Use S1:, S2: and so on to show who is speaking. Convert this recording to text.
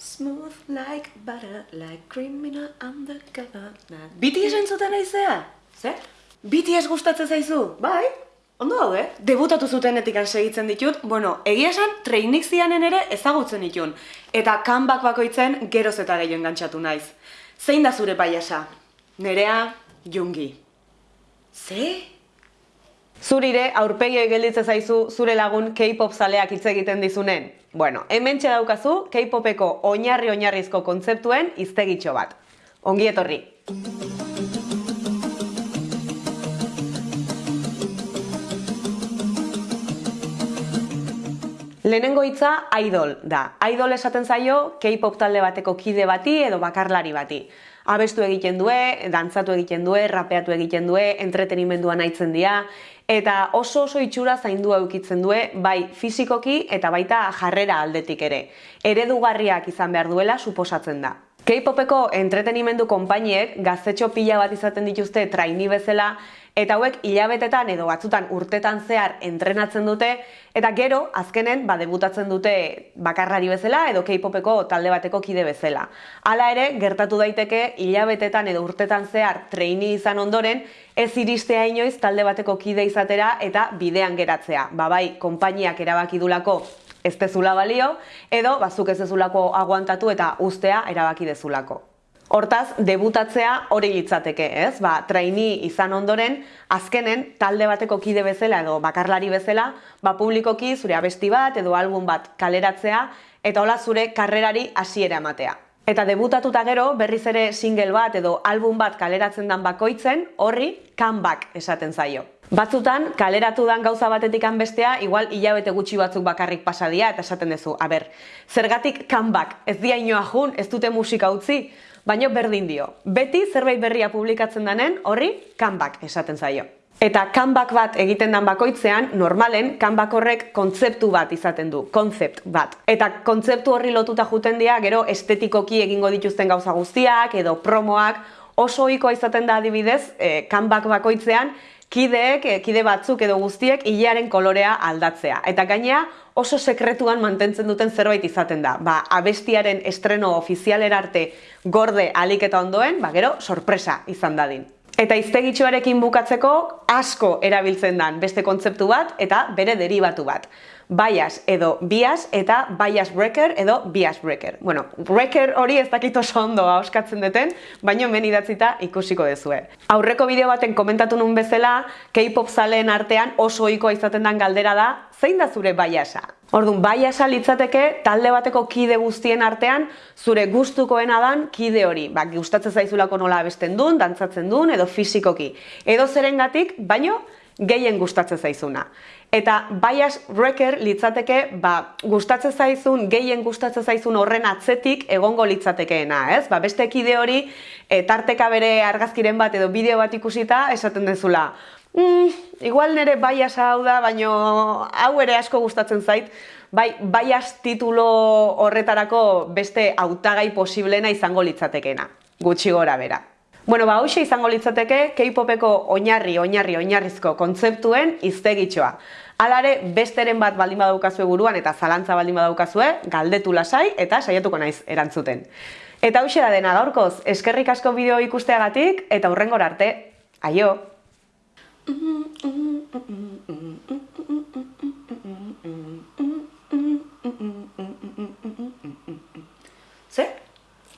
S1: Smooth like butter, like criminal undercover. BTS entzuten aizea?
S2: Ze?
S1: BTS gustatzen zaizu?
S2: Bai, ondo daude.
S1: Debutatu zutenetik segitzen ditut, bueno, egia esan trainik zianen ere ezagutzen ditun. Eta kanbak bakoitzen geroz eta gehiago engantzatu naiz. Zein da zure paiasa? Nerea, Jungi. Ze?
S2: Zurire aurpegioi gelditzen zaizu zure lagun K-pop zaleak hitz egiten dizunen. Bueno, hemen daukazu K-popeko oinarri-oinarrizko kontzeptuen iztegitxo bat. Ongi etorri! Lehenengo hitza idol da. Idol esaten zaio K-pop talde bateko kide bati edo bakarlari bati. Abestu egiten due, dantzatu egiten due, rapeatu egiten due, entretenimendua nahitzen dira, eta oso oso itxura zaindua eukitzen due, bai fizikoki eta baita jarrera aldetik ere. Eredugarriak izan behar duela suposatzen da. K-popeko entretenimendu konpainiek gaztetxo pila bat izaten dituzte traini bezala eta hauek hilabetetan edo batzutan urtetan zehar entrenatzen dute eta gero azkenen ba debutatzen dute bakarrari bezala edo K-popeko talde bateko kide bezala. Hala ere gertatu daiteke hilabetetan edo urtetan zehar traini izan ondoren ez iristea inoiz talde bateko kide izatera eta bidean geratzea. Ba bai, konpainiak erabaki dulako ez dezula balio, edo bazuk ez dezulako aguantatu eta ustea erabaki dezulako. Hortaz, debutatzea hori litzateke, ez? Ba, traini izan ondoren, azkenen talde bateko kide bezala edo bakarlari bezala, ba, publikoki zure abesti bat edo album bat kaleratzea eta hola zure karrerari hasiera ematea. Eta debutatuta gero, berriz ere single bat edo album bat kaleratzen dan bakoitzen, horri comeback esaten zaio. Batzutan, kaleratu dan gauza batetik bestea, igual hilabete gutxi batzuk bakarrik pasadia eta esaten duzu. Aber, zergatik comeback, ez dia inoa jun, ez dute musika utzi, baino berdin dio. Beti zerbait berria publikatzen danen, horri comeback esaten zaio. Eta comeback bat egiten dan bakoitzean, normalen, comeback horrek kontzeptu bat izaten du, konzept bat. Eta kontzeptu horri lotuta juten dira, gero estetikoki egingo dituzten gauza guztiak, edo promoak, oso ohikoa izaten da adibidez, e, comeback bakoitzean, kideek, eh, kide batzuk edo guztiek, hilearen kolorea aldatzea. Eta gainea, oso sekretuan mantentzen duten zerbait izaten da. Ba, abestiaren estreno ofizialera arte gorde alik eta ondoen, ba, gero, sorpresa izan dadin. Eta iztegitxoarekin bukatzeko asko erabiltzen dan beste kontzeptu bat eta bere deribatu bat. Bias edo bias eta bias breaker edo bias breaker. Bueno, breaker hori ez dakit oso ondo hauskatzen duten, baino hemen idatzita ikusiko dezue. Aurreko bideo baten komentatu nun bezala, K-pop zaleen artean oso ohikoa izaten dan galdera da, zein da zure biasa? Orduan, biasa litzateke talde bateko kide guztien artean zure gustukoena dan kide hori. Ba, gustatzen zaizulako nola abesten duen, dantzatzen duen edo fisikoki. Edo zerengatik, baino gehien gustatzen zaizuna. Eta bias wrecker litzateke, ba, gustatzen zaizun, gehien gustatzen zaizun horren atzetik egongo litzatekeena, ez? Ba, beste kide hori, e, tarteka bere argazkiren bat edo bideo bat ikusita, esaten dezula, mm, igual nire baias hau da, baino hau ere asko gustatzen zait, bai, baias titulo horretarako beste hautagai posiblena izango litzatekena, gutxi gora bera. Bueno, ba, hause izango litzateke K-popeko oinarri, oinarri, oinarrizko kontzeptuen iztegitxoa. Alare, besteren bat baldin badaukazue buruan eta zalantza baldin badaukazue, galdetu lasai eta saiatuko naiz erantzuten. Eta hause da dena gaurkoz, eskerrik asko bideo ikusteagatik eta hurrengor arte. Aio!